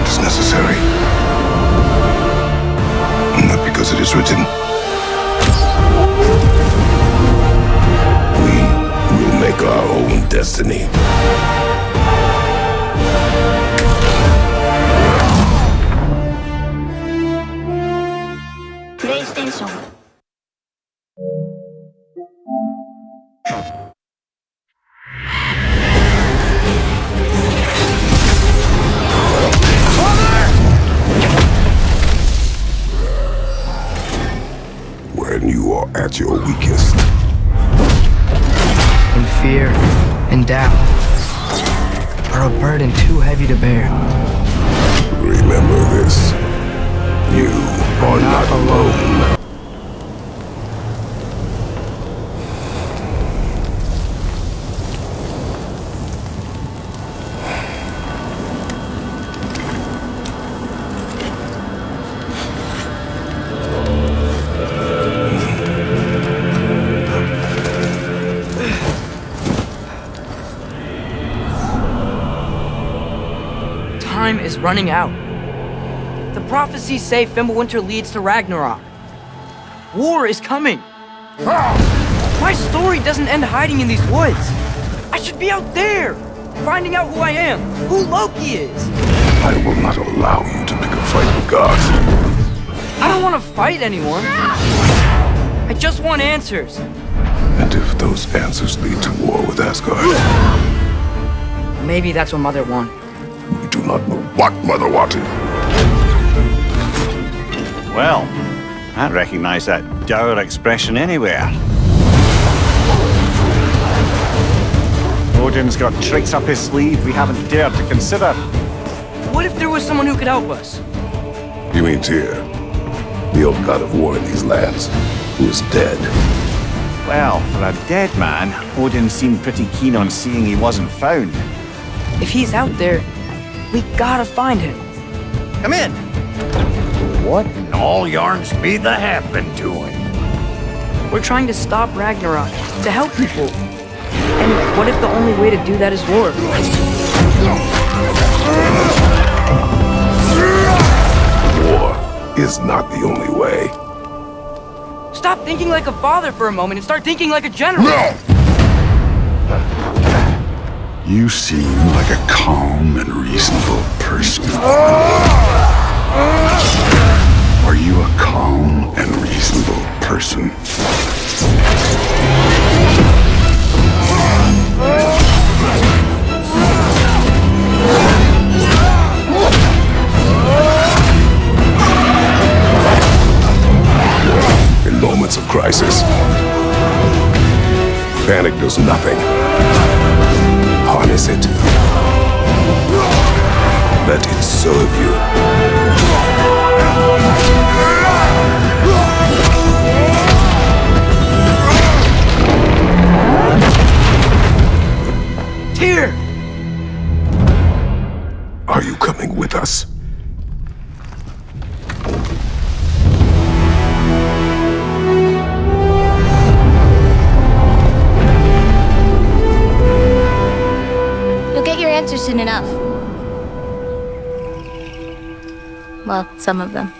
what is necessary. Not because it is written. You are at your weakest, and fear and doubt are a burden too heavy to bear. remember this. You are not alone. Time is running out. The prophecies say Fimbulwinter leads to Ragnarok. War is coming. My story doesn't end hiding in these woods. I should be out there, finding out who I am, who Loki is. I will not allow you to pick a fight with gods. I don't want to fight anyone. I just want answers. And if those answers lead to war with Asgard, Maybe that's what Mother wanted. We do not know what Mother wanted. Well, I recognize that dour expression anywhere. Odin's got tricks up his sleeve we haven't dared to consider. What if there was someone who could help us? You mean Tyr, the old god of war in these lands, who is dead. Well, for a dead man, Odin seemed pretty keen on seeing he wasn't found. If he's out there, we gotta find him. Come in. What in all yarns be the happened to him? We're trying to stop Ragnarok, to help people. And what if the only way to do that is war? War is not the only way. Stop thinking like a father for a moment and start thinking like a general. You seem like a calm and reasonable person. Are you a calm and reasonable person? In moments of crisis, panic does nothing. Harness it. Let it serve you. Soon enough. Well, some of them.